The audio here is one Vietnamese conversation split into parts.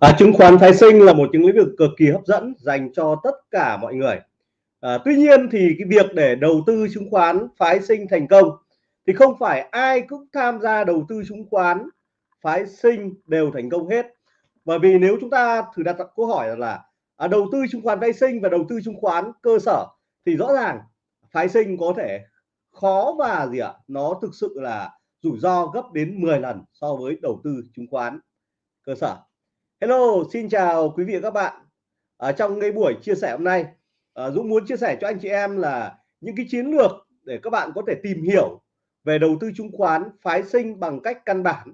À, chứng khoán phái sinh là một những lĩnh vực cực kỳ hấp dẫn dành cho tất cả mọi người. À, tuy nhiên thì cái việc để đầu tư chứng khoán phái sinh thành công thì không phải ai cũng tham gia đầu tư chứng khoán phái sinh đều thành công hết. Bởi vì nếu chúng ta thử đặt câu hỏi là à, đầu tư chứng khoán phái sinh và đầu tư chứng khoán cơ sở thì rõ ràng phái sinh có thể khó và gì ạ? Nó thực sự là rủi ro gấp đến 10 lần so với đầu tư chứng khoán cơ sở. Hello, xin chào quý vị và các bạn. Ở trong cái buổi chia sẻ hôm nay, à, Dũng muốn chia sẻ cho anh chị em là những cái chiến lược để các bạn có thể tìm hiểu về đầu tư chứng khoán phái sinh bằng cách căn bản.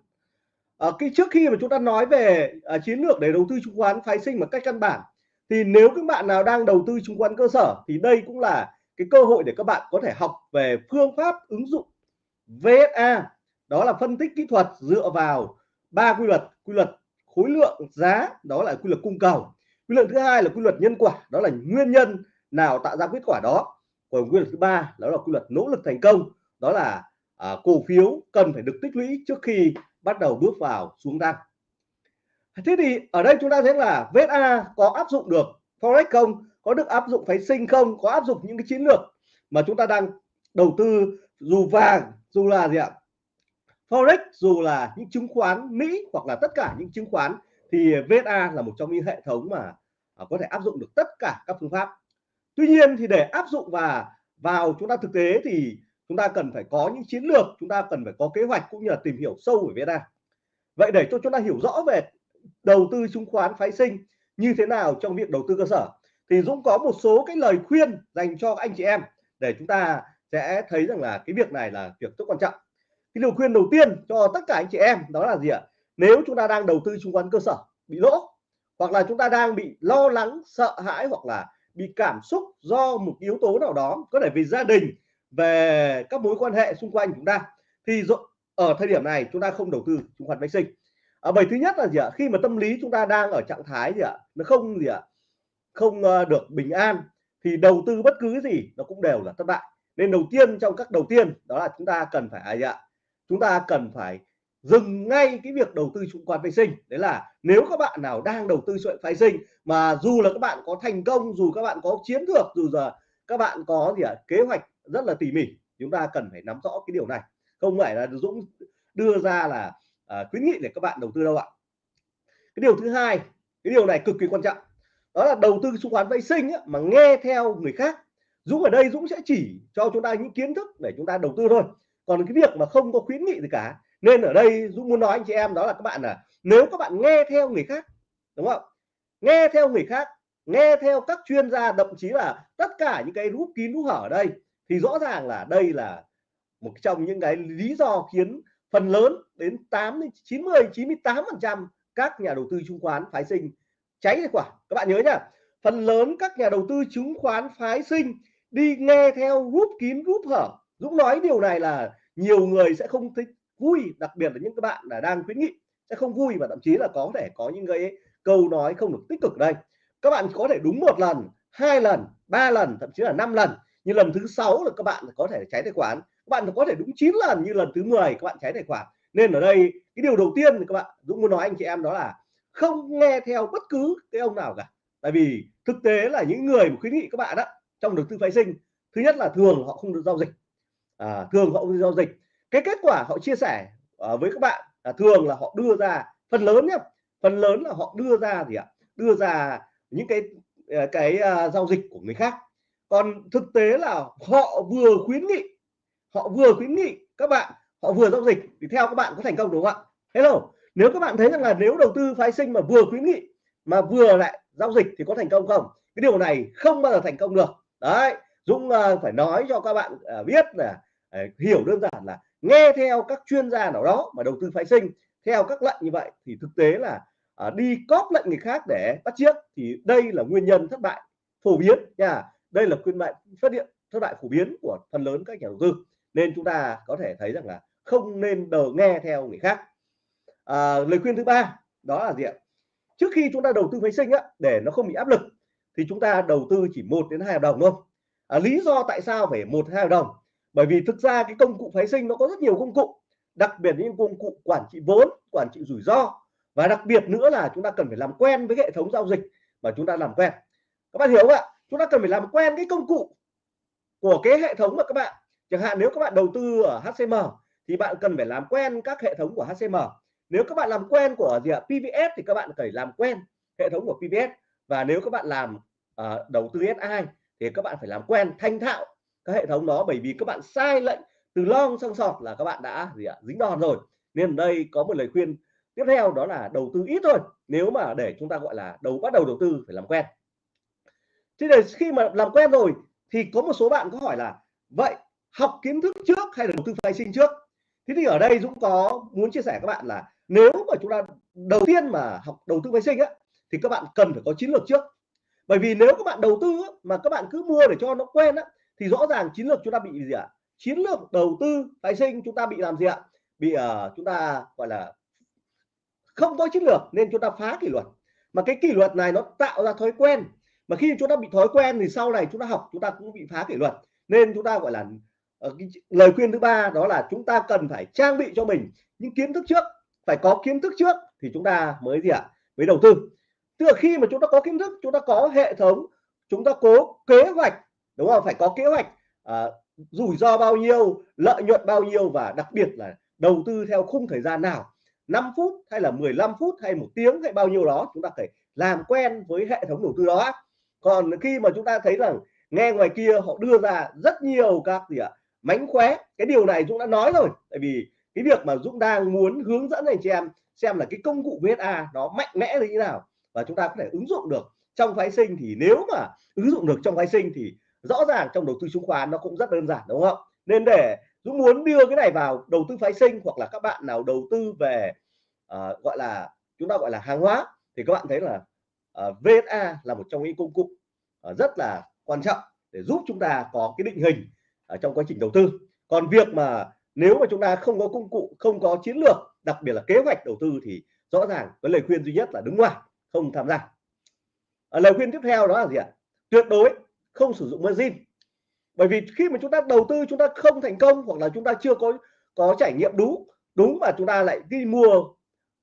Uh, cái trước khi mà chúng ta nói về chiến lược để đầu tư chứng khoán phái sinh bằng cách căn bản, thì nếu các bạn nào đang đầu tư chứng khoán cơ sở thì đây cũng là cái cơ hội để các bạn có thể học về phương pháp ứng dụng VSA, đó là phân tích kỹ thuật dựa vào ba quy luật, quy luật khối lượng giá đó là quy luật cung cầu. Quy luật thứ hai là quy luật nhân quả đó là nguyên nhân nào tạo ra kết quả đó. Còn quy luật thứ ba đó là quy luật nỗ lực thành công đó là à, cổ phiếu cần phải được tích lũy trước khi bắt đầu bước vào xuống tăng. Thế thì ở đây chúng ta thấy là VSA có áp dụng được forex không? Có được áp dụng phái sinh không? Có áp dụng những cái chiến lược mà chúng ta đang đầu tư dù vàng dù là gì ạ? Forex dù là những chứng khoán Mỹ hoặc là tất cả những chứng khoán thì VSA là một trong những hệ thống mà à, có thể áp dụng được tất cả các phương pháp. Tuy nhiên thì để áp dụng và vào chúng ta thực tế thì chúng ta cần phải có những chiến lược, chúng ta cần phải có kế hoạch cũng như là tìm hiểu sâu về VSA. Vậy để cho chúng ta hiểu rõ về đầu tư chứng khoán phái sinh như thế nào trong việc đầu tư cơ sở thì Dũng có một số cái lời khuyên dành cho anh chị em để chúng ta sẽ thấy rằng là cái việc này là việc rất quan trọng cái lời khuyên đầu tiên cho tất cả anh chị em đó là gì ạ? Nếu chúng ta đang đầu tư chứng khoán cơ sở bị lỗ hoặc là chúng ta đang bị lo lắng sợ hãi hoặc là bị cảm xúc do một yếu tố nào đó có thể vì gia đình về các mối quan hệ xung quanh chúng ta thì ở thời điểm này chúng ta không đầu tư chứng khoán phái sinh à, bởi thứ nhất là gì ạ? Khi mà tâm lý chúng ta đang ở trạng thái gì ạ? Nó không gì ạ? Không ờ, được bình an thì đầu tư bất cứ gì nó cũng đều là thất bại. Nên đầu tiên trong các đầu tiên đó là chúng ta cần phải à, gì ạ? Chúng ta cần phải dừng ngay cái việc đầu tư chứng khoán phái sinh. Đấy là nếu các bạn nào đang đầu tư chứng phái sinh mà dù là các bạn có thành công dù các bạn có chiến lược dù giờ các bạn có gì ạ à, kế hoạch rất là tỉ mỉ chúng ta cần phải nắm rõ cái điều này. Không phải là Dũng đưa ra là à, khuyến nghị để các bạn đầu tư đâu ạ. Cái điều thứ hai cái điều này cực kỳ quan trọng đó là đầu tư chứng khoán vệ sinh á, mà nghe theo người khác. Dũng ở đây Dũng sẽ chỉ cho chúng ta những kiến thức để chúng ta đầu tư thôi còn cái việc mà không có khuyến nghị gì cả. Nên ở đây Dũng muốn nói anh chị em đó là các bạn là nếu các bạn nghe theo người khác, đúng không? Nghe theo người khác, nghe theo các chuyên gia, thậm chí là tất cả những cái rút kín rút hở ở đây, thì rõ ràng là đây là một trong những cái lý do khiến phần lớn đến 8 90 98 phần trăm các nhà đầu tư chứng khoán phái sinh cháy tài khoản các bạn nhớ nhá, phần lớn các nhà đầu tư chứng khoán phái sinh đi nghe theo rút kín rút hở. Dũng nói điều này là nhiều người sẽ không thích vui, đặc biệt là những các bạn là đang khuyến nghị, sẽ không vui và thậm chí là có thể có những cái câu nói không được tích cực đây. Các bạn có thể đúng một lần, hai lần, ba lần, thậm chí là năm lần. Như lần thứ sáu là các bạn có thể cháy tài khoản, các bạn có thể đúng 9 lần như lần thứ 10 các bạn cháy tài khoản. Nên ở đây, cái điều đầu tiên thì các bạn, Dũng muốn nói anh chị em đó là không nghe theo bất cứ cái ông nào cả. Tại vì thực tế là những người mà khuyến nghị các bạn đó trong đầu tư phái sinh, thứ nhất là thường họ không được giao dịch à, thường họ giao dịch. Cái kết quả họ chia sẻ à, với các bạn là thường là họ đưa ra phần lớn nhé phần lớn là họ đưa ra gì ạ? Đưa ra những cái à, cái uh, giao dịch của người khác. Còn thực tế là họ vừa khuyến nghị họ vừa khuyến nghị các bạn họ vừa giao dịch thì theo các bạn có thành công đúng không ạ? Hello nếu các bạn thấy rằng là nếu đầu tư phái sinh mà vừa khuyến nghị mà vừa lại giao dịch thì có thành công không? Cái điều này không bao giờ thành công được. Đấy Dũng uh, phải nói cho các bạn uh, biết là uh, hiểu đơn giản là nghe theo các chuyên gia nào đó mà đầu tư phái sinh theo các lệnh như vậy thì thực tế là uh, đi cóp lệnh người khác để bắt chiếc thì đây là nguyên nhân thất bại phổ biến nha. Đây là khuyên mệnh phát hiện thất bại phổ biến của phần lớn các nhà đầu tư. Nên chúng ta có thể thấy rằng là không nên đờ nghe theo người khác. À, lời khuyên thứ ba đó là gì ạ? Trước khi chúng ta đầu tư phái sinh á để nó không bị áp lực thì chúng ta đầu tư chỉ một đến hai hợp đồng thôi à, lý do tại sao phải một hai hợp đồng? Bởi vì thực ra cái công cụ phái sinh nó có rất nhiều công cụ đặc biệt những công cụ quản trị vốn quản trị rủi ro. Và đặc biệt nữa là chúng ta cần phải làm quen với hệ thống giao dịch mà chúng ta làm quen. Các bạn hiểu không ạ? Chúng ta cần phải làm quen cái công cụ của cái hệ thống mà các bạn. Chẳng hạn nếu các bạn đầu tư ở HCM thì bạn cần phải làm quen các hệ thống của HCM nếu các bạn làm quen của gì ạ? PVS thì các bạn phải làm quen hệ thống của PVS và nếu các bạn làm uh, đầu tư SI thì các bạn phải làm quen, thanh thạo các hệ thống đó. Bởi vì các bạn sai lệnh từ long sang sọt là các bạn đã gì ạ, dính đòn rồi. Nên ở đây có một lời khuyên tiếp theo, đó là đầu tư ít thôi. Nếu mà để chúng ta gọi là đầu, bắt đầu đầu tư phải làm quen. Thế thì khi mà làm quen rồi thì có một số bạn có hỏi là, vậy học kiến thức trước hay là đầu tư phái sinh trước? Thế thì ở đây Dũng có muốn chia sẻ các bạn là nếu mà chúng ta đầu tiên mà học đầu tư phái sinh á, thì các bạn cần phải có chiến lược trước bởi vì nếu các bạn đầu tư mà các bạn cứ mua để cho nó quen á thì rõ ràng chiến lược chúng ta bị gì ạ chiến lược đầu tư phái sinh chúng ta bị làm gì ạ bị uh, chúng ta gọi là không có chiến lược nên chúng ta phá kỷ luật mà cái kỷ luật này nó tạo ra thói quen mà khi chúng ta bị thói quen thì sau này chúng ta học chúng ta cũng bị phá kỷ luật nên chúng ta gọi là uh, cái lời khuyên thứ ba đó là chúng ta cần phải trang bị cho mình những kiến thức trước phải có kiến thức trước thì chúng ta mới gì ạ mới đầu tư tức là khi mà chúng ta có kiến thức chúng ta có hệ thống chúng ta cố kế hoạch đúng không? Phải có kế hoạch à, rủi ro bao nhiêu lợi nhuận bao nhiêu và đặc biệt là đầu tư theo khung thời gian nào. 5 phút hay là 15 phút hay một tiếng hay bao nhiêu đó chúng ta phải làm quen với hệ thống đầu tư đó. Còn khi mà chúng ta thấy rằng nghe ngoài kia họ đưa ra rất nhiều các gì ạ mánh khóe cái điều này Dũng đã nói rồi. Tại vì cái việc mà Dũng đang muốn hướng dẫn anh chị em xem là cái công cụ VSA nó mạnh mẽ như thế nào và chúng ta có thể ứng dụng được trong phái sinh thì nếu mà ứng dụng được trong phái sinh thì rõ ràng trong đầu tư chứng khoán nó cũng rất đơn giản đúng không? Nên để Dũng muốn đưa cái này vào đầu tư phái sinh hoặc là các bạn nào đầu tư về uh, gọi là chúng ta gọi là hàng hóa thì các bạn thấy là ờ, uh, VSA là một trong những công cụ uh, rất là quan trọng để giúp chúng ta có cái định hình ở trong quá trình đầu tư. Còn việc mà nếu mà chúng ta không có công cụ không có chiến lược đặc biệt là kế hoạch đầu tư thì rõ ràng cái lời khuyên duy nhất là đứng ngoài không tham gia. À, lời khuyên tiếp theo đó là gì ạ? Tuyệt đối không sử dụng margin. Bởi vì khi mà chúng ta đầu tư chúng ta không thành công hoặc là chúng ta chưa có có trải nghiệm đúng đúng mà chúng ta lại đi mua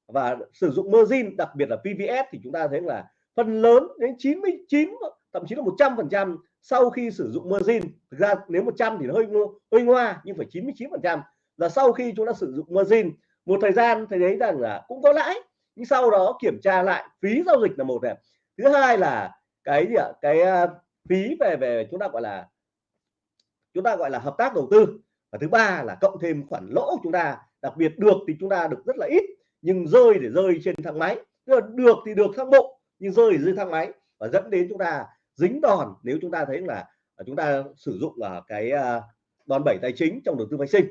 và sử dụng margin đặc biệt là PVS thì chúng ta thấy là phần lớn đến 99 thậm chí là 100 phần trăm sau khi sử dụng margin. Thực ra nếu 100 thì nó hơi hơi ngoa nhưng phải 99 phần trăm là sau khi chúng ta sử dụng margin. Một thời gian thấy đấy rằng là cũng có lãi nhưng sau đó kiểm tra lại, phí giao dịch là một này. Thứ hai là cái gì ạ? Cái ờ, phí về về chúng ta gọi là, chúng ta gọi là hợp tác đầu tư. Và thứ ba là cộng thêm khoản lỗ chúng ta, đặc biệt được thì chúng ta được rất là ít, nhưng rơi để rơi trên thang máy. Tức là được thì được thang bộ, nhưng rơi dưới thang máy. Và dẫn đến chúng ta dính đòn nếu chúng ta thấy là à, chúng ta sử dụng là cái à, đòn bẩy tài chính trong đầu tư phái sinh.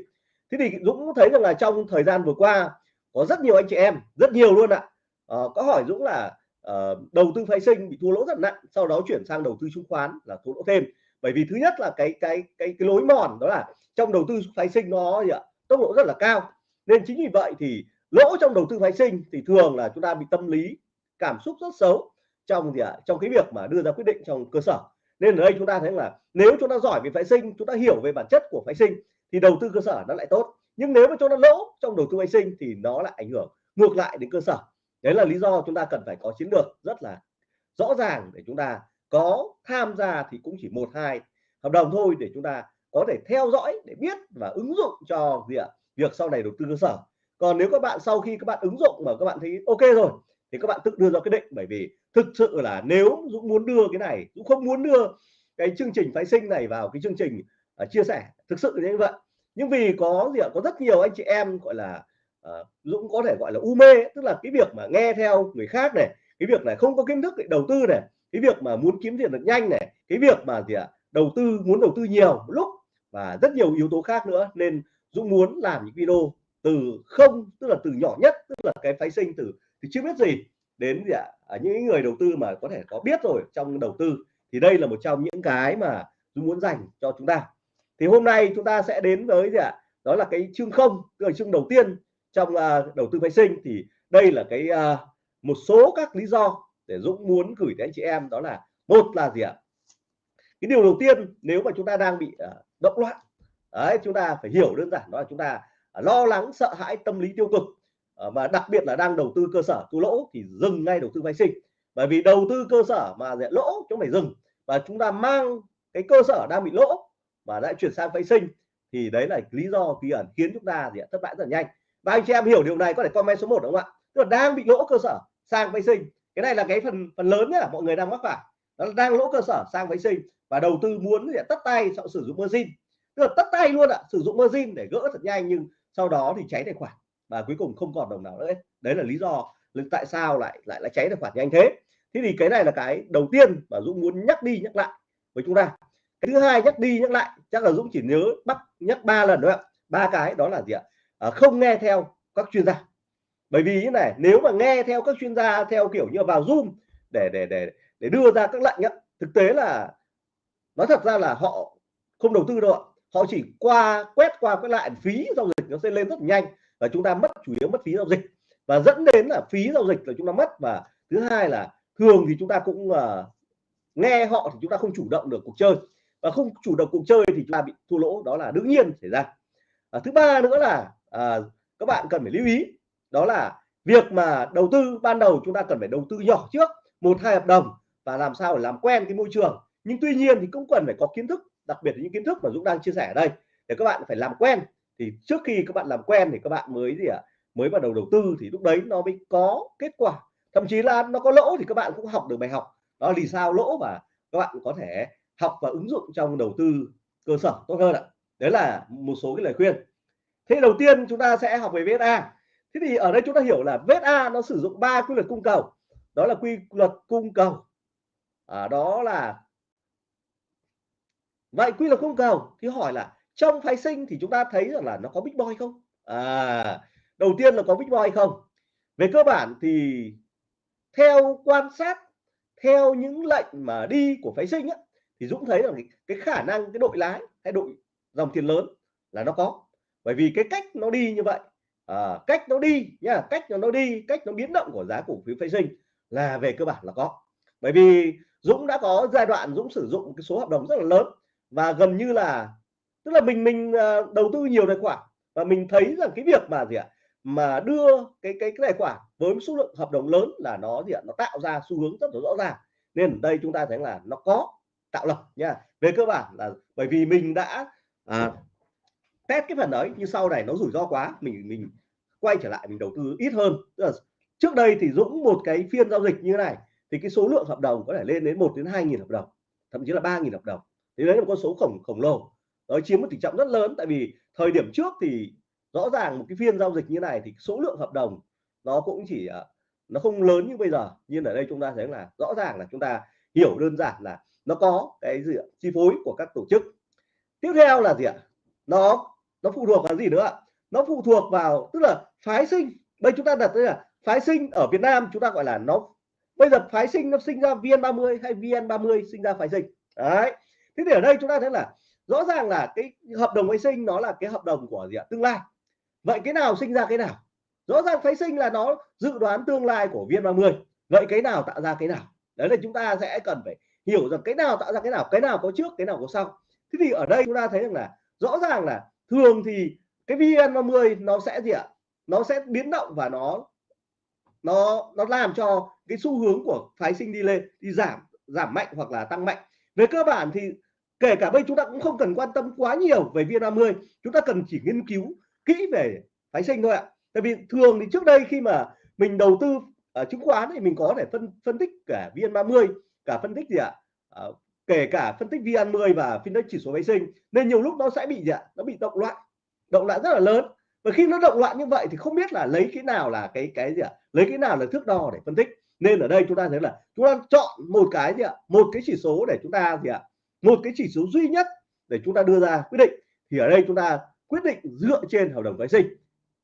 Thế thì Dũng thấy rằng là trong thời gian vừa qua có rất nhiều anh chị em rất nhiều luôn ạ. À, có hỏi Dũng là à, đầu tư phái sinh bị thua lỗ rất nặng sau đó chuyển sang đầu tư chứng khoán là thua lỗ thêm. Bởi vì thứ nhất là cái cái cái cái lối mòn đó là trong đầu tư phái sinh nó gì ạ tốc độ rất là cao. Nên chính vì vậy thì lỗ trong đầu tư phái sinh thì thường là chúng ta bị tâm lý cảm xúc rất xấu trong gì ạ trong cái việc mà đưa ra quyết định trong cơ sở. Nên ở đây chúng ta thấy là nếu chúng ta giỏi về phái sinh chúng ta hiểu về bản chất của phái sinh thì đầu tư cơ sở nó lại tốt nhưng nếu mà chỗ nó lỗ trong đầu tư phái sinh thì nó lại ảnh hưởng ngược lại đến cơ sở. Đấy là lý do chúng ta cần phải có chiến lược rất là rõ ràng để chúng ta có tham gia thì cũng chỉ một hai hợp đồng thôi để chúng ta có thể theo dõi để biết và ứng dụng cho gì ạ? Việc sau này đầu tư cơ sở. Còn nếu các bạn sau khi các bạn ứng dụng mà các bạn thấy ok rồi thì các bạn tự đưa ra quyết định. Bởi vì thực sự là nếu Dũng muốn đưa cái này Dũng không muốn đưa cái chương trình phái sinh này vào cái chương trình uh, chia sẻ thực sự như vậy nhưng vì có gì ạ? Có rất nhiều anh chị em gọi là uh, Dũng có thể gọi là u mê tức là cái việc mà nghe theo người khác này cái việc này không có kiến thức để đầu tư này cái việc mà muốn kiếm tiền được nhanh này cái việc mà gì ạ? Đầu tư muốn đầu tư nhiều một lúc và rất nhiều yếu tố khác nữa. Nên Dũng muốn làm những video từ không tức là từ nhỏ nhất tức là cái phái sinh từ thì chưa biết gì đến gì ạ? À, những người đầu tư mà có thể có biết rồi trong đầu tư. Thì đây là một trong những cái mà Dũng muốn dành cho chúng ta thì hôm nay chúng ta sẽ đến với gì ạ? Đó là cái chương không tức là chương đầu tiên trong uh, đầu tư phái sinh. Thì đây là cái uh, một số các lý do để Dũng muốn gửi đến anh chị em. Đó là một là gì ạ? Cái điều đầu tiên nếu mà chúng ta đang bị uh, động loạn đấy chúng ta phải hiểu đơn giản đó là chúng ta uh, lo lắng sợ hãi tâm lý tiêu cực uh, đặc biệt là đang đầu tư cơ sở tu lỗ thì dừng ngay đầu tư phái sinh. Bởi vì đầu tư cơ sở mà lỗ chúng phải dừng. Và chúng ta mang cái cơ sở đang bị lỗ và đã chuyển sang phái sinh thì đấy là lý do bí ẩn khiến chúng ta gì thất bại rất là nhanh. Và anh chị em hiểu điều này có thể comment số 1 đúng không ạ? Tức là đang bị lỗ cơ sở sang phái sinh. Cái này là cái phần phần lớn nhá mọi người đang mắc phải. Nó đang lỗ cơ sở sang phái sinh và đầu tư muốn thì tất tay sau sử dụng margin. Tức là tất tay luôn ạ sử dụng margin để gỡ thật nhanh nhưng sau đó thì cháy tài khoản và cuối cùng không còn đồng nào nữa đấy, đấy là lý do tại sao lại lại lại cháy tài khoản nhanh thế. Thế thì cái này là cái đầu tiên mà Dũng muốn nhắc đi nhắc lại với chúng ta cái thứ hai nhắc đi nhắc lại chắc là Dũng chỉ nhớ bắt nhắc ba lần thôi ạ. Ba cái đó là gì ạ? À, không nghe theo các chuyên gia. Bởi vì như này nếu mà nghe theo các chuyên gia theo kiểu như vào zoom để để để để đưa ra các lệnh á, thực tế là nói thật ra là họ không đầu tư đâu ạ. Họ chỉ qua quét qua quét lại phí giao dịch nó sẽ lên rất nhanh và chúng ta mất chủ yếu mất phí giao dịch. Và dẫn đến là phí giao dịch là chúng ta mất và thứ hai là thường thì chúng ta cũng uh, nghe họ thì chúng ta không chủ động được cuộc chơi và không chủ động cuộc chơi thì chúng ta bị thua lỗ đó là đương nhiên xảy ra. À, thứ ba nữa là à, các bạn cần phải lưu ý đó là việc mà đầu tư ban đầu chúng ta cần phải đầu tư nhỏ trước một hai hợp đồng và làm sao để làm quen cái môi trường. Nhưng tuy nhiên thì cũng cần phải có kiến thức đặc biệt là những kiến thức mà Dũng đang chia sẻ ở đây. Để các bạn phải làm quen thì trước khi các bạn làm quen thì các bạn mới gì ạ à, mới bắt đầu đầu tư thì lúc đấy nó mới có kết quả. Thậm chí là nó có lỗ thì các bạn cũng học được bài học. Đó vì sao lỗ mà các bạn có thể học và ứng dụng trong đầu tư cơ sở tốt hơn ạ. Đấy là một số cái lời khuyên. Thế đầu tiên chúng ta sẽ học về VSA thế thì ở đây chúng ta hiểu là VSA nó sử dụng ba quy luật cung cầu. Đó là quy luật cung cầu. À, đó là vậy quy luật cung cầu thì hỏi là trong phái sinh thì chúng ta thấy rằng là nó có big boy không? À đầu tiên là có big boy không? Về cơ bản thì theo quan sát theo những lệnh mà đi của phái sinh á, thì Dũng thấy rằng cái khả năng cái đội lái hay đội dòng tiền lớn là nó có. Bởi vì cái cách nó đi như vậy à, cách nó đi nhá cách nó đi cách nó biến động của giá cổ phiếu phái sinh là về cơ bản là có. Bởi vì Dũng đã có giai đoạn Dũng sử dụng cái số hợp đồng rất là lớn và gần như là tức là mình mình à, đầu tư nhiều tài khoản và mình thấy rằng cái việc mà gì ạ mà đưa cái cái, cái tài khoản với số lượng hợp đồng lớn là nó gì ạ nó tạo ra xu hướng rất là rõ ràng. Nên ở đây chúng ta thấy là nó có tạo lập nha về cơ bản là bởi vì mình đã à, test cái phần đấy nhưng sau này nó rủi ro quá mình mình quay trở lại mình đầu tư ít hơn. Tức là trước đây thì Dũng một cái phiên giao dịch như thế này thì cái số lượng hợp đồng có thể lên đến 1 đến 2 nghìn hợp đồng thậm chí là 3 nghìn hợp đồng. Thì đấy là một con số khổng khổng lồ. Nó chiếm một tỷ trọng rất lớn tại vì thời điểm trước thì rõ ràng một cái phiên giao dịch như này thì số lượng hợp đồng nó cũng chỉ à, nó không lớn như bây giờ. Nhưng ở đây chúng ta thấy là rõ ràng là chúng ta hiểu đơn giản là nó có cái gì ạ? chi phối của các tổ chức. Tiếp theo là gì ạ? Nó nó phụ thuộc vào gì nữa ạ? Nó phụ thuộc vào, tức là phái sinh. Đây chúng ta đặt đây là phái sinh ở Việt Nam, chúng ta gọi là nó, bây giờ phái sinh nó sinh ra VN30 hay VN30 sinh ra phái sinh. Đấy. Thế thì ở đây chúng ta thấy là rõ ràng là cái hợp đồng phái sinh nó là cái hợp đồng của gì ạ? Tương lai. Vậy cái nào sinh ra cái nào? Rõ ràng phái sinh là nó dự đoán tương lai của VN30 vậy cái nào tạo ra cái nào? Đấy là chúng ta sẽ cần phải hiểu rằng cái nào tạo ra cái nào cái nào có trước, cái nào có sau. Thế thì ở đây chúng ta thấy rằng là rõ ràng là thường thì cái VN30 nó sẽ gì ạ? Nó sẽ biến động và nó nó nó làm cho cái xu hướng của phái sinh đi lên, đi giảm giảm mạnh hoặc là tăng mạnh. Về cơ bản thì kể cả bây chúng ta cũng không cần quan tâm quá nhiều về VN30 chúng ta cần chỉ nghiên cứu kỹ về phái sinh thôi ạ. Tại vì thường thì trước đây khi mà mình đầu tư ở chứng khoán thì mình có thể phân phân tích cả VN30 cả phân tích gì ạ? À, kể cả phân tích VN10 và phân tích chỉ số vệ sinh nên nhiều lúc nó sẽ bị gì ạ? Nó bị động loạn động loạn rất là lớn. Và khi nó động loạn như vậy thì không biết là lấy cái nào là cái cái gì ạ? Lấy cái nào là thước đo để phân tích. Nên ở đây chúng ta thấy là chúng ta chọn một cái gì ạ? Một cái chỉ số để chúng ta gì ạ? Một cái chỉ số duy nhất để chúng ta đưa ra quyết định. Thì ở đây chúng ta quyết định dựa trên hợp đồng vệ sinh.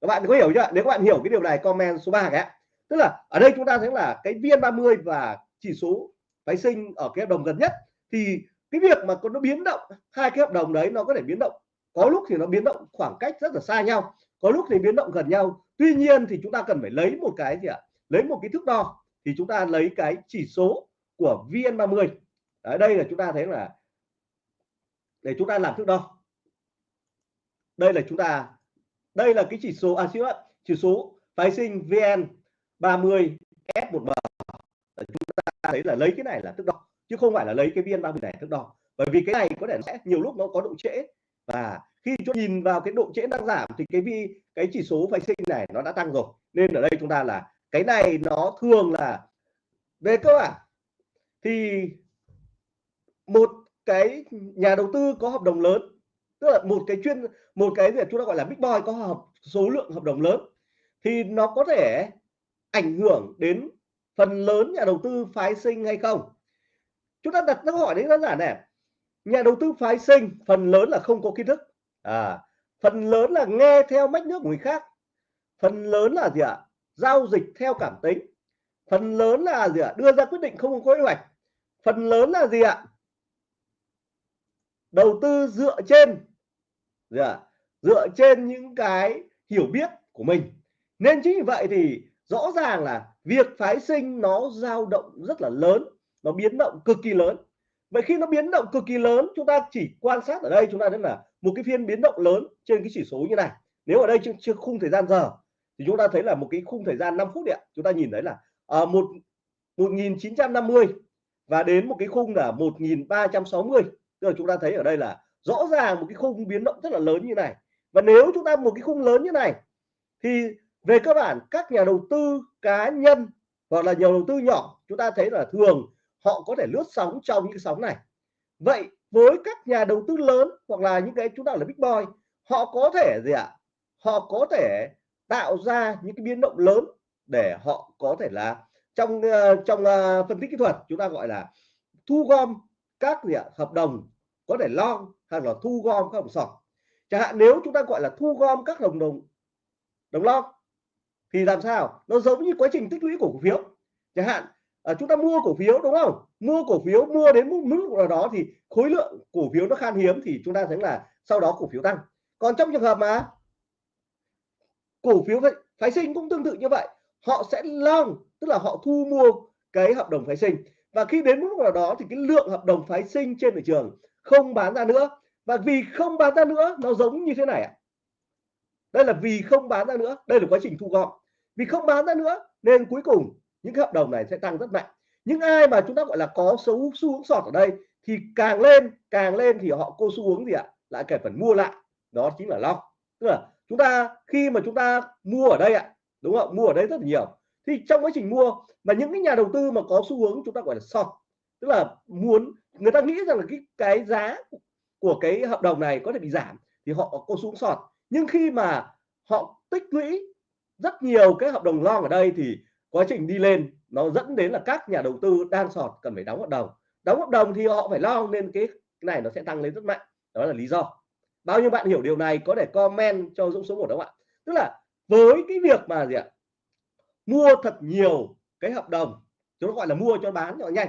Các bạn có hiểu chưa? Nếu các bạn hiểu cái điều này comment số 3 cái tức là ở đây chúng ta thấy là cái viên 30 và chỉ số phái sinh ở cái hợp đồng gần nhất, thì cái việc mà nó biến động, hai cái hợp đồng đấy nó có thể biến động. Có lúc thì nó biến động khoảng cách rất là xa nhau, có lúc thì biến động gần nhau. Tuy nhiên thì chúng ta cần phải lấy một cái gì ạ? Lấy một cái thước đo, thì chúng ta lấy cái chỉ số của VN30 ở đây là chúng ta thấy là để chúng ta làm thước đo. Đây là chúng ta, đây là cái chỉ số à xin lỗi, chỉ số phái sinh VN 30 S1M chúng ta thấy là lấy cái này là thước đo, chứ không phải là lấy cái VN 30 này thước đo. Bởi vì cái này có thể sẽ nhiều lúc nó có độ trễ, và khi chúng nhìn vào cái độ trễ đang giảm thì cái vi, cái chỉ số phái sinh này nó đã tăng rồi. Nên ở đây chúng ta là cái này nó thường là, về cơ bản thì một cái nhà đầu tư có hợp đồng lớn, tức là một cái chuyên, một cái gì chúng ta gọi là big boy có hợp, số lượng hợp đồng lớn, thì nó có thể ảnh hưởng đến phần lớn nhà đầu tư phái sinh hay không? Chúng ta đặt câu hỏi đấy đơn giản này. Nhà đầu tư phái sinh, phần lớn là không có kiến thức. À phần lớn là nghe theo mách nước của người khác. Phần lớn là gì ạ? Giao dịch theo cảm tính. Phần lớn là gì ạ? Đưa ra quyết định không có kế hoạch. Phần lớn là gì ạ? Đầu tư dựa trên, gì ạ? Dựa trên những cái hiểu biết của mình. Nên chính vì vậy thì rõ ràng là việc phái sinh nó dao động rất là lớn nó biến động cực kỳ lớn. Vậy khi nó biến động cực kỳ lớn chúng ta chỉ quan sát ở đây chúng ta thấy là một cái phiên biến động lớn trên cái chỉ số như này. Nếu ở đây chưa, chưa khung thời gian giờ thì chúng ta thấy là một cái khung thời gian 5 phút điện chúng ta nhìn thấy là ở uh, một 1950 và đến một cái khung là 1360 tức là chúng ta thấy ở đây là rõ ràng một cái khung biến động rất là lớn như này. Và nếu chúng ta một cái khung lớn như này thì về cơ bản các nhà đầu tư cá nhân hoặc là nhà đầu tư nhỏ chúng ta thấy là thường họ có thể lướt sóng trong những sóng này. Vậy với các nhà đầu tư lớn hoặc là những cái chúng ta là big boy họ có thể gì ạ? À? họ có thể tạo ra những cái biến động lớn để họ có thể là trong ờ, trong uh, phân tích kỹ thuật chúng ta gọi là thu gom các gì ạ? À, hợp đồng có thể long hay là thu gom các hợp đồng sọt chẳng hạn nếu chúng ta gọi là thu gom các hợp đồng đồng long thì làm sao? Nó giống như quá trình tích lũy của cổ phiếu. Chẳng hạn à, chúng ta mua cổ phiếu đúng không? Mua cổ phiếu mua đến mức mức nào đó thì khối lượng cổ phiếu nó khan hiếm thì chúng ta thấy là sau đó cổ phiếu tăng. Còn trong trường hợp mà cổ phiếu phái sinh cũng tương tự như vậy. Họ sẽ long tức là họ thu mua cái hợp đồng phái sinh. Và khi đến mức nào đó thì cái lượng hợp đồng phái sinh trên thị trường không bán ra nữa. Và vì không bán ra nữa nó giống như thế này ạ. Đây là vì không bán ra nữa. Đây là quá trình thu gom vì không bán ra nữa, nên cuối cùng những cái hợp đồng này sẽ tăng rất mạnh. Những ai mà chúng ta gọi là có xu xu hướng sọt ở đây thì càng lên càng lên thì họ cô xu hướng gì ạ? Lại kể phần mua lại. Đó chính là long. Tức là chúng ta, khi mà chúng ta mua ở đây ạ, đúng không? Mua ở đây rất là nhiều. Thì trong quá trình mua, mà những cái nhà đầu tư mà có xu hướng chúng ta gọi là short tức là muốn, người ta nghĩ rằng là cái cái giá của cái hợp đồng này có thể bị giảm thì họ có xuống sọt. Nhưng khi mà họ tích lũy rất nhiều cái hợp đồng long ở đây thì quá trình đi lên nó dẫn đến là các nhà đầu tư đang sọt cần phải đóng hợp đồng. Đóng hợp đồng thì họ phải lo nên cái, cái này nó sẽ tăng lên rất mạnh. Đó là lý do. Bao nhiêu bạn hiểu điều này có thể comment cho Dũng số một đó ạ? Tức là với cái việc mà gì ạ? Mua thật nhiều cái hợp đồng chúng gọi là mua cho bán cho nhanh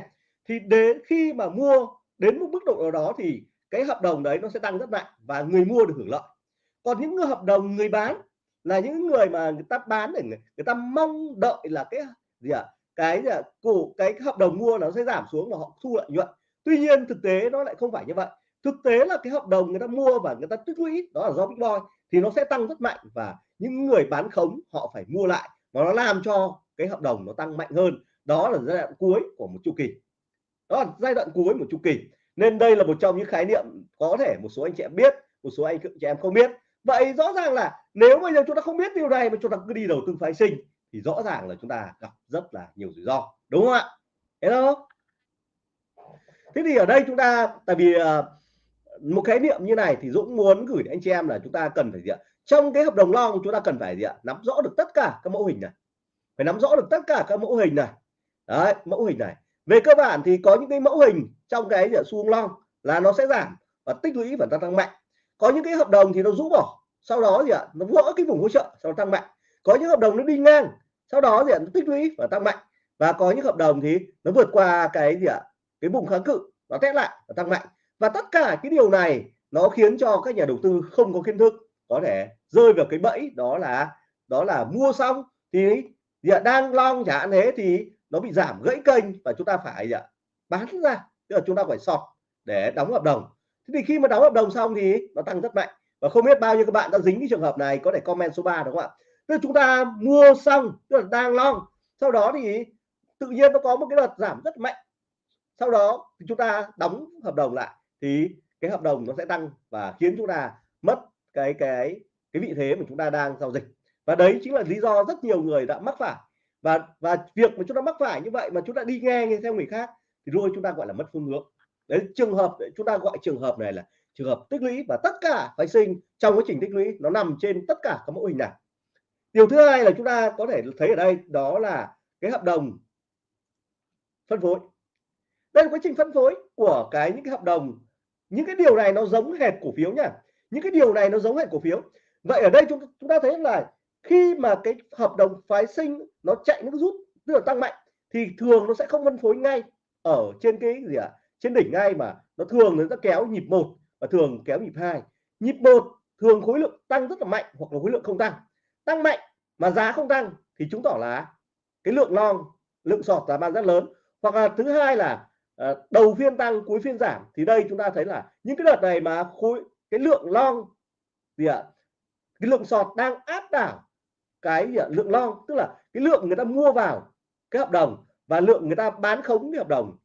thì đến khi mà mua đến một mức độ nào đó thì cái hợp đồng đấy nó sẽ tăng rất mạnh và người mua được hưởng lợi. Còn những hợp đồng người bán là những người mà người ta bán để người, người ta mong đợi là cái gì ạ? À? cái gì à, cổ cái hợp đồng mua nó sẽ giảm xuống và họ thu lợi nhuận. Tuy nhiên thực tế nó lại không phải như vậy. Thực tế là cái hợp đồng người ta mua và người ta tích lũy đó là do big boy thì nó sẽ tăng rất mạnh và những người bán khống họ phải mua lại và nó làm cho cái hợp đồng nó tăng mạnh hơn. Đó là giai đoạn cuối của một chu kỳ. Đó là giai đoạn cuối một chu kỳ. Nên đây là một trong những khái niệm có thể một số anh chị em biết một số anh chị em không biết. Vậy rõ ràng là nếu bây giờ chúng ta không biết điều này mà chúng ta cứ đi đầu tư phái sinh, thì rõ ràng là chúng ta gặp rất là nhiều rủi ro, đúng không ạ? Hello? Thế thì ở đây chúng ta, tại vì à, một khái niệm như này thì Dũng muốn gửi đến anh chị em là chúng ta cần phải gì ạ? Trong cái hợp đồng long chúng ta cần phải gì ạ? Nắm rõ được tất cả các mẫu hình này. Phải nắm rõ được tất cả các mẫu hình này. Đấy, mẫu hình này. Về cơ bản thì có những cái mẫu hình trong cái xu hướng long là nó sẽ giảm và tích lũy và tăng tăng mạnh. Có những cái hợp đồng thì nó rũ bỏ sau đó gì ạ? Nó vỡ cái vùng hỗ trợ sau đó tăng mạnh. Có những hợp đồng nó đi ngang sau đó gì ạ? Nó tích lũy và tăng mạnh. Và có những hợp đồng thì nó vượt qua cái gì ạ? Cái vùng kháng cự nó test lại và tăng mạnh. Và tất cả cái điều này nó khiến cho các nhà đầu tư không có kiến thức có thể rơi vào cái bẫy đó là đó là mua xong thì gì ạ, đang long chẳng hạn thế thì nó bị giảm gãy kênh và chúng ta phải gì ạ? Bán ra. Tức là chúng ta phải sọt để đóng hợp đồng. Thế thì khi mà đóng hợp đồng xong thì nó tăng rất mạnh và không biết bao nhiêu các bạn đã dính cái trường hợp này, có thể comment số 3 đúng không ạ? Tức là chúng ta mua xong, tức là đang long, sau đó thì tự nhiên nó có một cái đợt giảm rất mạnh. Sau đó thì chúng ta đóng hợp đồng lại, thì cái hợp đồng nó sẽ tăng và khiến chúng ta mất cái cái cái vị thế mà chúng ta đang giao dịch. Và đấy chính là lý do rất nhiều người đã mắc phải. Và và việc mà chúng ta mắc phải như vậy mà chúng ta đi nghe nghe theo người khác thì rồi chúng ta gọi là mất phương hướng. Đấy, trường hợp, chúng ta gọi trường hợp này là trường hợp tích lũy và tất cả phái sinh trong quá trình tích lũy nó nằm trên tất cả các mẫu hình này. Điều thứ hai là chúng ta có thể thấy ở đây đó là cái hợp đồng phân phối. Đây là quá trình phân phối của cái những cái hợp đồng. Những cái điều này nó giống hệt cổ phiếu nha. Những cái điều này nó giống hệt cổ phiếu. Vậy ở đây chúng chúng ta thấy là khi mà cái hợp đồng phái sinh nó chạy nó rút, tức là tăng mạnh, thì thường nó sẽ không phân phối ngay ở trên cái gì ạ? À? trên đỉnh ngay mà nó thường nó sẽ kéo nhịp một và thường kéo nhịp hai. Nhịp một thường khối lượng tăng rất là mạnh hoặc là khối lượng không tăng. Tăng mạnh mà giá không tăng thì chứng tỏ là cái lượng long lượng sọt giá bán rất lớn. Hoặc là thứ hai là ờ, đầu phiên tăng cuối phiên giảm thì đây chúng ta thấy là những cái đợt này mà khối cái lượng long gì ạ? Cái lượng sọt đang áp đảo cái gì à, lượng long tức là cái lượng người ta mua vào cái hợp đồng và lượng người ta bán khống cái hợp đồng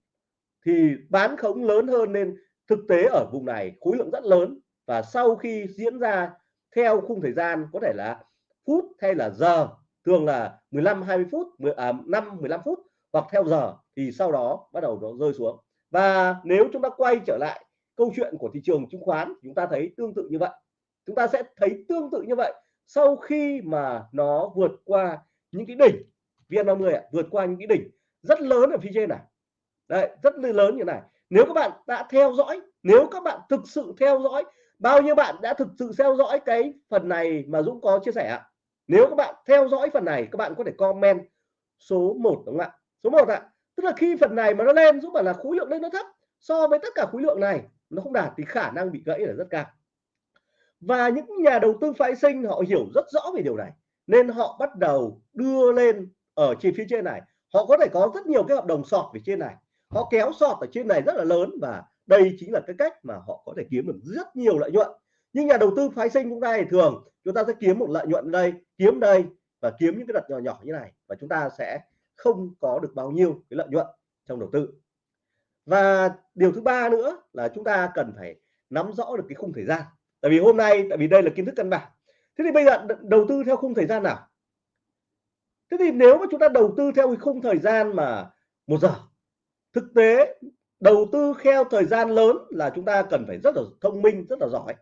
thì bán khống lớn hơn nên thực tế ở vùng này khối lượng rất lớn và sau khi diễn ra theo khung thời gian có thể là phút hay là giờ thường là 15 20 phút 10, à, 5 15 phút hoặc theo giờ thì sau đó bắt đầu nó rơi xuống. Và nếu chúng ta quay trở lại câu chuyện của thị trường chứng khoán chúng ta thấy tương tự như vậy. Chúng ta sẽ thấy tương tự như vậy sau khi mà nó vượt qua những cái đỉnh VN50 ạ vượt qua những cái đỉnh rất lớn ở phía trên này. Đấy rất lớn như này nếu các bạn đã theo dõi, nếu các bạn thực sự theo dõi, bao nhiêu bạn đã thực sự theo dõi cái phần này mà Dũng có chia sẻ ạ? Nếu các bạn theo dõi phần này, các bạn có thể comment số 1 đúng không ạ? Số 1 ạ. Tức là khi phần này mà nó lên, Dũng bảo là khối lượng lên nó thấp. So với tất cả khối lượng này, nó không đạt thì khả năng bị gãy là rất cao. Và những nhà đầu tư phái sinh, họ hiểu rất rõ về điều này. Nên họ bắt đầu đưa lên ở trên phía trên này. Họ có thể có rất nhiều cái hợp đồng sọt về trên này họ kéo sọt ở trên này rất là lớn và đây chính là cái cách mà họ có thể kiếm được rất nhiều lợi nhuận. Nhưng nhà đầu tư phái sinh chúng ta thì thường, chúng ta sẽ kiếm một lợi nhuận đây, kiếm đây và kiếm những cái đợt nhỏ nhỏ như này và chúng ta sẽ không có được bao nhiêu cái lợi nhuận trong đầu tư. Và điều thứ ba nữa là chúng ta cần phải nắm rõ được cái khung thời gian. Tại vì hôm nay, tại vì đây là kiến thức căn bản. Thế thì bây giờ đầu tư theo khung thời gian nào? Thế thì nếu mà chúng ta đầu tư theo cái khung thời gian mà một giờ thực tế, đầu tư theo thời gian lớn là chúng ta cần phải rất là thông minh, rất là giỏi.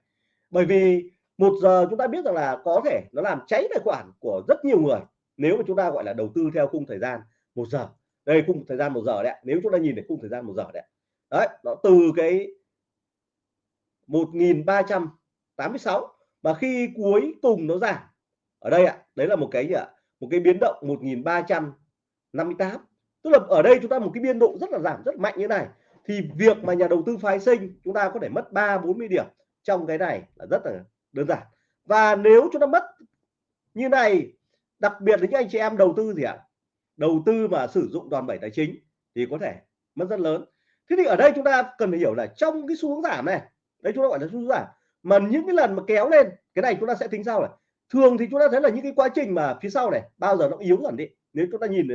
Bởi vì một giờ chúng ta biết rằng là có thể nó làm cháy tài khoản của rất nhiều người nếu mà chúng ta gọi là đầu tư theo khung thời gian một giờ. Đây, khung thời gian một giờ đấy nếu chúng ta nhìn thấy khung thời gian một giờ đấy đấy, nó từ cái 1386 mà khi cuối cùng nó giảm. Ở đây ạ, đấy là một cái gì ạ? Một cái biến động 1358 tức là ở đây chúng ta một cái biên độ rất là giảm, rất mạnh như này. Thì việc mà nhà đầu tư phái sinh, chúng ta có thể mất 3 40 điểm trong cái này là rất là đơn giản. Và nếu chúng ta mất như này, đặc biệt là những anh chị em đầu tư gì ạ? Đầu tư mà sử dụng đòn bẩy tài chính thì có thể mất rất lớn. Thế thì ở đây chúng ta cần phải hiểu là trong cái xu hướng giảm này đấy chúng ta gọi là xu hướng giảm, mà những cái lần mà kéo lên, cái này chúng ta sẽ tính sau này. Thường thì chúng ta thấy là những cái quá trình mà phía sau này, bao giờ nó yếu dần đi. Nếu chúng ta nhìn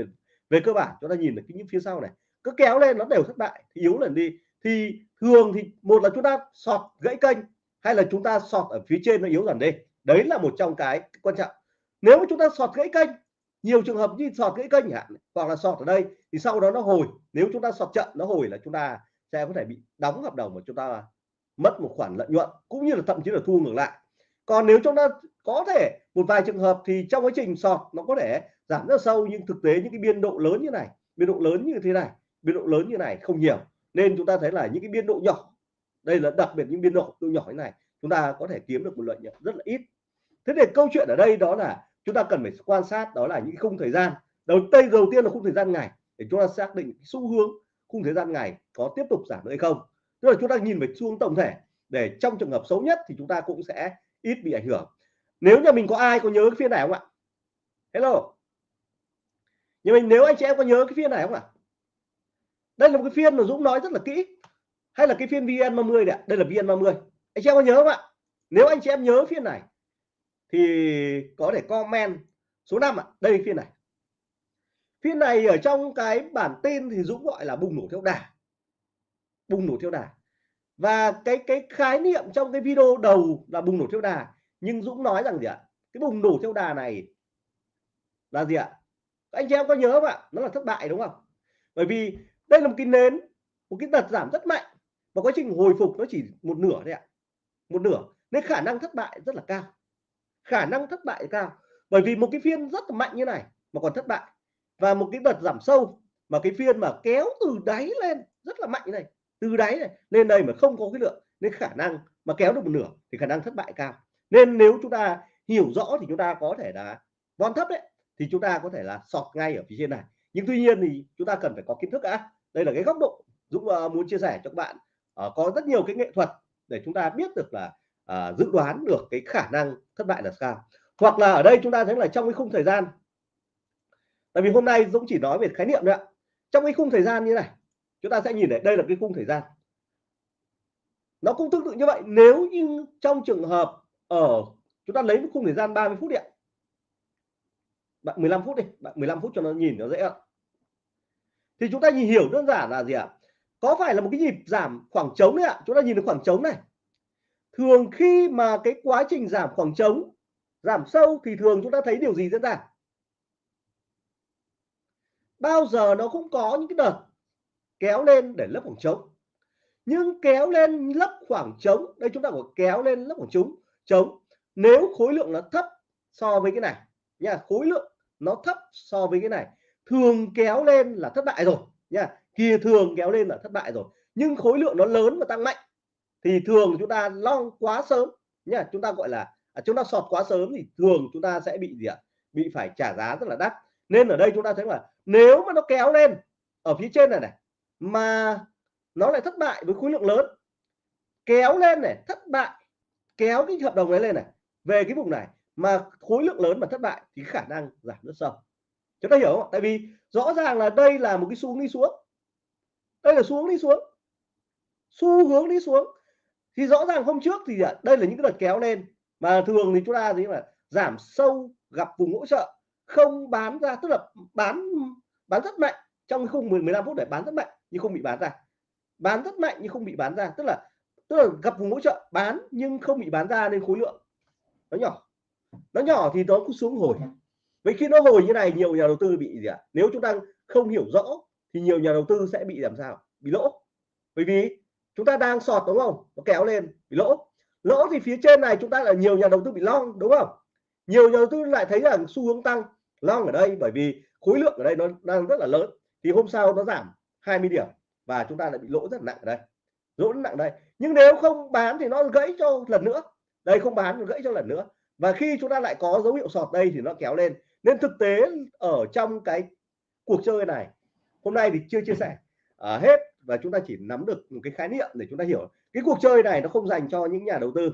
về cơ bản, chúng ta nhìn được những phía sau này. Cứ kéo lên, nó đều thất bại, thì yếu dần đi. Thì thường thì một là chúng ta sọt gãy kênh, hay là chúng ta sọt ở phía trên nó yếu dần đi. Đấy là một trong cái quan trọng. Nếu mà chúng ta sọt gãy kênh, nhiều trường hợp như sọt gãy kênh hạn, hoặc là sọt ở đây, thì sau đó nó hồi. Nếu chúng ta sọt chậm, nó hồi là chúng ta sẽ có thể bị đóng hợp đồng mà chúng ta mất một khoản lợi nhuận, cũng như là thậm chí là thu ngược lại còn nếu chúng ta có thể một vài trường hợp thì trong quá trình sọt nó có thể giảm rất sâu, nhưng thực tế những cái biên độ lớn như này, biên độ lớn như thế này, biên độ lớn như này không nhiều. Nên chúng ta thấy là những cái biên độ nhỏ, đây là đặc biệt những biên độ nhỏ như này, chúng ta có thể kiếm được một lợi nhuận rất là ít. Thế thì câu chuyện ở đây đó là chúng ta cần phải quan sát, đó là những khung thời gian. Đầu, tây, đầu tiên là khung thời gian ngày, để chúng ta xác định xu hướng khung thời gian ngày có tiếp tục giảm nữa hay không. Tức là chúng ta nhìn về xu hướng tổng thể, để trong trường hợp xấu nhất thì chúng ta cũng sẽ ít bị ảnh hưởng. Nếu nhà mình có ai có nhớ cái phiên này không ạ? Hello. Nhà mình nếu anh chị em có nhớ cái phiên này không ạ? Đây là một cái phiên mà Dũng nói rất là kỹ. Hay là cái phiên VN30 này đây là VN30. Anh chị em có nhớ không ạ? Nếu anh chị em nhớ phiên này thì có thể comment số 5 ạ. À, đây phiên này. Phiên này ở trong cái bản tin thì Dũng gọi là bùng nổ theo đà. Bùng nổ theo đà và cái cái khái niệm trong cái video đầu là bùng nổ theo đà. Nhưng Dũng nói rằng gì ạ? Cái bùng nổ theo đà này là gì ạ? Anh chị em có nhớ không ạ? Nó là thất bại đúng không? Bởi vì đây là một cái nến, một cái đợt giảm rất mạnh. Và quá trình hồi phục nó chỉ một nửa thôi ạ. Một nửa. Nên khả năng thất bại rất là cao. Khả năng thất bại cao. Bởi vì một cái phiên rất là mạnh như này mà còn thất bại. Và một cái đợt giảm sâu mà cái phiên mà kéo từ đáy lên rất là mạnh này từ đáy này lên đây mà không có cái lượng nên khả năng mà kéo được một nửa thì khả năng thất bại cao. Nên nếu chúng ta hiểu rõ thì chúng ta có thể là von thấp đấy thì chúng ta có thể là sọt ngay ở phía trên này. Nhưng tuy nhiên thì chúng ta cần phải có kiến thức đã. Đây là cái góc độ Dũng ờ, muốn chia sẻ cho các bạn. À, có rất nhiều cái nghệ thuật để chúng ta biết được là à, dự đoán được cái khả năng thất bại là sao. Hoặc là ở đây chúng ta thấy là trong cái khung thời gian tại vì hôm nay Dũng chỉ nói về khái niệm thôi ạ. Trong cái khung thời gian như này chúng ta sẽ nhìn thấy đây là cái khung thời gian. Nó cũng tương tự như vậy, nếu như trong trường hợp ở, chúng ta lấy cái khung thời gian 30 phút điện bạn 15 phút đi, bạn 15 phút cho nó nhìn nó dễ ạ. Thì chúng ta nhìn hiểu đơn giản là gì ạ? Có phải là một cái nhịp giảm khoảng trống đấy ạ? Chúng ta nhìn được khoảng trống này. Thường khi mà cái quá trình giảm khoảng trống, giảm sâu thì thường chúng ta thấy điều gì diễn ra? Bao giờ nó cũng có những cái đợt kéo lên để lấp khoảng trống. Nhưng kéo lên lấp khoảng trống đây chúng ta có kéo lên lấp khoảng trống trống. Nếu khối lượng nó thấp so với cái này nha khối lượng nó thấp so với cái này thường kéo lên là thất bại rồi nha kia thường kéo lên là thất bại rồi. Nhưng khối lượng nó lớn và tăng mạnh thì thường chúng ta long quá sớm nha chúng ta gọi là à, chúng ta sọt quá sớm thì thường chúng ta sẽ bị gì ạ? Bị phải trả giá rất là đắt. Nên ở đây chúng ta thấy là nếu mà nó kéo lên ở phía trên này này mà nó lại thất bại với khối lượng lớn. Kéo lên này, thất bại. Kéo cái hợp đồng ấy lên này, về cái vùng này. Mà khối lượng lớn mà thất bại thì khả năng giảm rất sâu. Chúng ta hiểu không tại vì rõ ràng là đây là một cái xu hướng đi xuống. Đây là xu hướng đi xuống. Xu hướng đi xuống. Thì rõ ràng hôm trước thì à, đây là những cái đợt kéo lên. Mà thường thì chúng ta gì mà giảm sâu, gặp vùng hỗ trợ. Không bán ra, tức là bán bán rất mạnh. Trong khung 10 15 phút để bán rất mạnh nhưng không bị bán ra. Bán rất mạnh nhưng không bị bán ra. Tức là tức là gặp vùng hỗ trợ, bán nhưng không bị bán ra nên khối lượng nó nhỏ. Nó nhỏ thì nó cũng xuống hồi. Vậy khi nó hồi như này, nhiều nhà đầu tư bị gì ạ? Nếu chúng ta không hiểu rõ thì nhiều nhà đầu tư sẽ bị làm sao? Bị lỗ. Bởi vì chúng ta đang sọt, đúng không? Nó kéo lên, bị lỗ. Lỗ thì phía trên này chúng ta là nhiều nhà đầu tư bị long, đúng không? Nhiều nhà đầu tư lại thấy rằng xu hướng tăng, long ở đây bởi vì khối lượng ở đây nó đang rất là lớn. Thì hôm sau nó giảm. 20 điểm và chúng ta lại bị lỗ rất nặng ở đây. Lỗ rất nặng đây. Nhưng nếu không bán thì nó gãy cho lần nữa. Đây không bán nó gãy cho lần nữa. Và khi chúng ta lại có dấu hiệu sọt đây thì nó kéo lên. Nên thực tế ở trong cái cuộc chơi này hôm nay thì chưa chia sẻ. À, hết và chúng ta chỉ nắm được một cái khái niệm để chúng ta hiểu. Cái cuộc chơi này nó không dành cho những nhà đầu tư.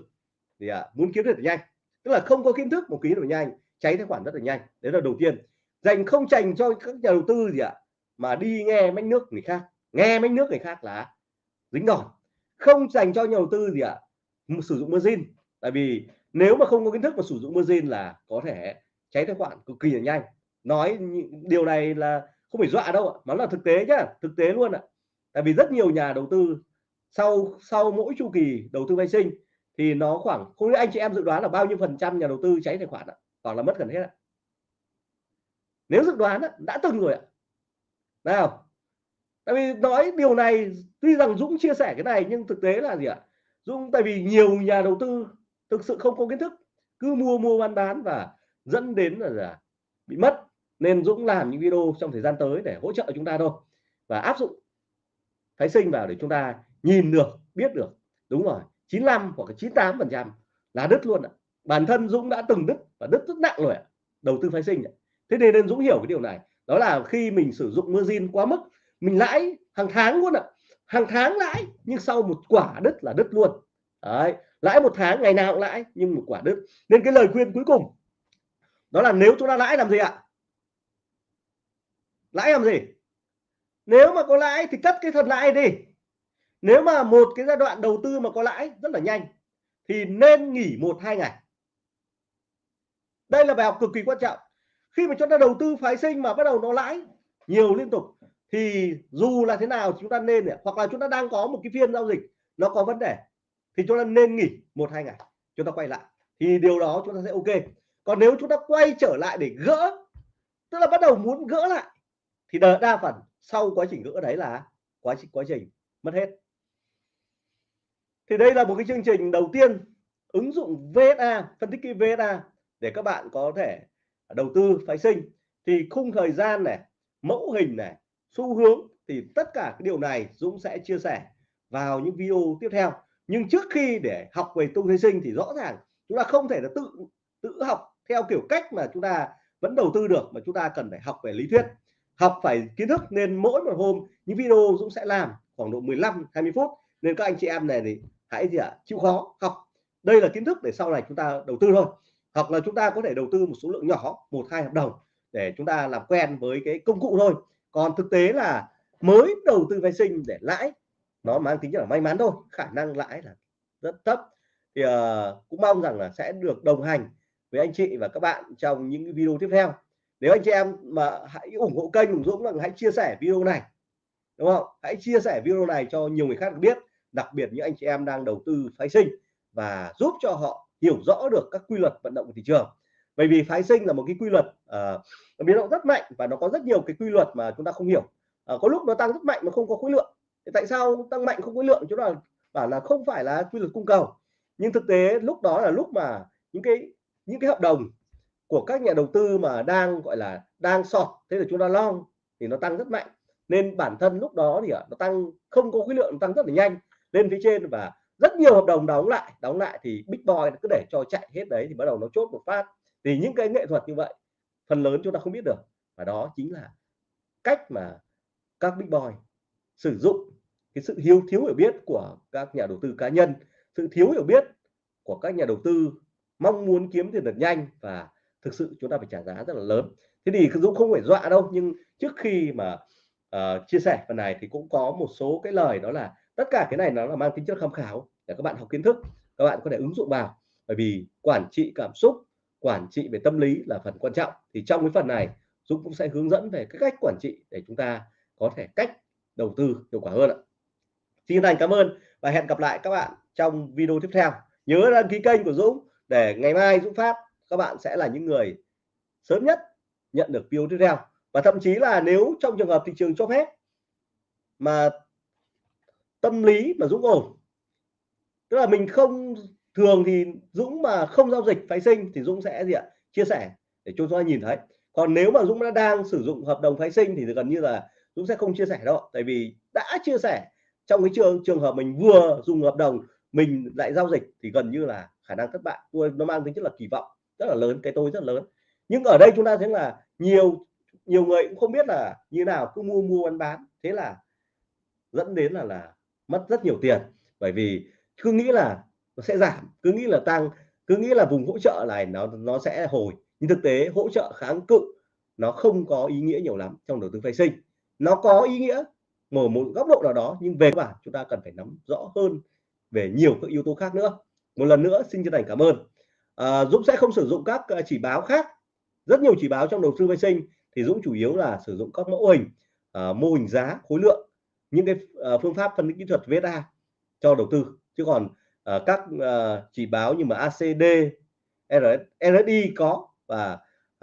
Thì à, muốn kiếm được nhanh. Tức là không có kiến thức một ký được nhanh. Cháy tài khoản rất là nhanh. Đấy là đầu tiên. Dành không dành cho các nhà đầu tư gì ạ? Mà đi nghe mách nước người khác, nghe mách nước người khác là dính đòn. Không dành cho nhà đầu tư gì ạ sử dụng margin. Tại vì nếu mà không có kiến thức mà sử dụng margin là có thể cháy tài khoản cực kỳ là nhanh. Nói điều này là không phải dọa đâu ạ, mà là thực tế nhá, thực tế luôn ạ. Tại vì rất nhiều nhà đầu tư sau sau mỗi chu kỳ đầu tư vay sinh thì nó khoảng, không biết anh chị em dự đoán là bao nhiêu phần trăm nhà đầu tư cháy tài khoản ạ hoặc là mất gần hết ạ. Nếu dự đoán đã từng rồi ạ nào tại vì nói điều này tuy rằng Dũng chia sẻ cái này nhưng thực tế là gì ạ? Dũng tại vì nhiều nhà đầu tư thực sự không có kiến thức cứ mua mua bán bán và dẫn đến là, là bị mất. Nên Dũng làm những video trong thời gian tới để hỗ trợ chúng ta thôi và áp dụng phái sinh vào để chúng ta nhìn được biết được. Đúng rồi 95 hoặc 98 phần trăm là đứt luôn ạ. Bản thân Dũng đã từng đứt và đứt rất nặng rồi ạ đầu tư phái sinh thế nên nên Dũng hiểu cái điều này đó là khi mình sử dụng margin quá mức, mình lãi hàng tháng luôn ạ. Hàng tháng lãi, nhưng sau một quả đứt là đứt luôn. Đấy, lãi một tháng, ngày nào cũng lãi, nhưng một quả đứt. Nên cái lời khuyên cuối cùng, đó là nếu chúng ta lãi làm gì ạ? Lãi làm gì? Nếu mà có lãi thì cất cái thật lãi đi. Nếu mà một cái giai đoạn đầu tư mà có lãi rất là nhanh, thì nên nghỉ một, hai ngày. Đây là bài học cực kỳ quan trọng khi mà chúng ta đầu tư phái sinh mà bắt đầu nó lãi nhiều liên tục thì dù là thế nào chúng ta nên hoặc là chúng ta đang có một cái phiên giao dịch nó có vấn đề thì chúng ta nên nghỉ một hai ngày chúng ta quay lại. Thì điều đó chúng ta sẽ ok. Còn nếu chúng ta quay trở lại để gỡ tức là bắt đầu muốn gỡ lại thì đa, đa phần sau quá trình gỡ đấy là quá trình quá trình mất hết. Thì đây là một cái chương trình đầu tiên ứng dụng VSA phân tích kỹ VSA để các bạn có thể đầu tư phái sinh thì khung thời gian này mẫu hình này xu hướng thì tất cả cái điều này Dũng sẽ chia sẻ vào những video tiếp theo. Nhưng trước khi để học về tung phái sinh thì rõ ràng chúng ta không thể là tự tự học theo kiểu cách mà chúng ta vẫn đầu tư được mà chúng ta cần phải học về lý thuyết học phải kiến thức. Nên mỗi một hôm những video Dũng sẽ làm khoảng độ 15 20 phút. Nên các anh chị em này thì hãy gì ạ à, chịu khó học. Đây là kiến thức để sau này chúng ta đầu tư thôi hoặc là chúng ta có thể đầu tư một số lượng nhỏ một hai hợp đồng để chúng ta làm quen với cái công cụ thôi. Còn thực tế là mới đầu tư vay sinh để lãi nó mang tính chất là may mắn thôi khả năng lãi là rất thấp. Thì uh, cũng mong rằng là sẽ được đồng hành với anh chị và các bạn trong những video tiếp theo. Nếu anh chị em mà hãy ủng hộ kênh Hùng Dũng là hãy chia sẻ video này đúng không? Hãy chia sẻ video này cho nhiều người khác biết đặc biệt những anh chị em đang đầu tư phái sinh và giúp cho họ hiểu rõ được các quy luật vận động của thị trường. Bởi vì phái sinh là một cái quy luật uh, biến động rất mạnh và nó có rất nhiều cái quy luật mà chúng ta không hiểu. Uh, có lúc nó tăng rất mạnh mà không có khối lượng. Thì tại sao tăng mạnh không khối lượng? Chúng ta bảo là không phải là quy luật cung cầu. Nhưng thực tế lúc đó là lúc mà những cái những cái hợp đồng của các nhà đầu tư mà đang gọi là đang sọt thế là chúng ta long thì nó tăng rất mạnh. Nên bản thân lúc đó thì nó tăng không có khối lượng tăng rất là nhanh. Lên phía trên và rất nhiều hợp đồng đóng lại đóng lại thì big boy cứ để cho chạy hết đấy thì bắt đầu nó chốt một phát. Thì những cái nghệ thuật như vậy phần lớn chúng ta không biết được. Và đó chính là cách mà các big boy sử dụng cái sự hiếu thiếu hiểu biết của các nhà đầu tư cá nhân sự thiếu hiểu biết của các nhà đầu tư mong muốn kiếm tiền thật nhanh và thực sự chúng ta phải trả giá rất là lớn. Thế thì Dũng không phải dọa đâu nhưng trước khi mà uh, chia sẻ phần này thì cũng có một số cái lời đó là tất cả cái này nó là mang tính chất tham khảo để các bạn học kiến thức, các bạn có thể ứng dụng vào. Bởi vì quản trị cảm xúc, quản trị về tâm lý là phần quan trọng. Thì trong cái phần này, Dũng cũng sẽ hướng dẫn về cái cách quản trị để chúng ta có thể cách đầu tư hiệu quả hơn ạ. Xin thành cảm ơn và hẹn gặp lại các bạn trong video tiếp theo. Nhớ đăng ký kênh của Dũng để ngày mai Dũng phát, các bạn sẽ là những người sớm nhất nhận được video tiếp theo. Và thậm chí là nếu trong trường hợp thị trường cho phép mà tâm lý mà Dũng ổn tức là mình không, thường thì Dũng mà không giao dịch phái sinh thì Dũng sẽ gì ạ? Chia sẻ để cho chúng ta nhìn thấy. Còn nếu mà Dũng đã đang sử dụng hợp đồng phái sinh thì gần như là Dũng sẽ không chia sẻ đâu tại vì đã chia sẻ trong cái trường trường hợp mình vừa dùng hợp đồng, mình lại giao dịch thì gần như là khả năng thất bại. Tôi, nó mang tính chất là kỳ vọng rất là lớn, cái tôi rất lớn. Nhưng ở đây chúng ta thấy là nhiều nhiều người cũng không biết là như nào, cứ mua mua, bán bán. Thế là dẫn đến là là mất rất nhiều tiền. Bởi vì cứ nghĩ là nó sẽ giảm cứ nghĩ là tăng cứ nghĩ là vùng hỗ trợ này nó nó sẽ hồi. Nhưng thực tế hỗ trợ kháng cự nó không có ý nghĩa nhiều lắm trong đầu tư phái sinh. Nó có ý nghĩa mở một góc độ nào đó nhưng về bản chúng ta cần phải nắm rõ hơn về nhiều các yếu tố khác nữa. Một lần nữa xin chân thành cảm ơn. À, Dũng sẽ không sử dụng các à, chỉ báo khác. Rất nhiều chỉ báo trong đầu tư vệ sinh thì Dũng chủ yếu là sử dụng các mẫu hình à, mô hình giá khối lượng những cái à, phương pháp phân tích kỹ thuật VSA cho đầu tư chứ còn uh, các uh, chỉ báo như mà ACD RS, RSI có và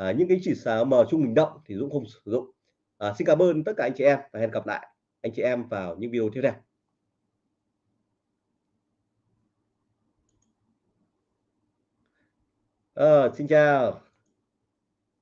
uh, những cái chỉ số M trung bình động thì Dũng không sử dụng. Uh, xin cảm ơn tất cả anh chị em và hẹn gặp lại anh chị em vào những video tiếp theo. Uh, xin chào.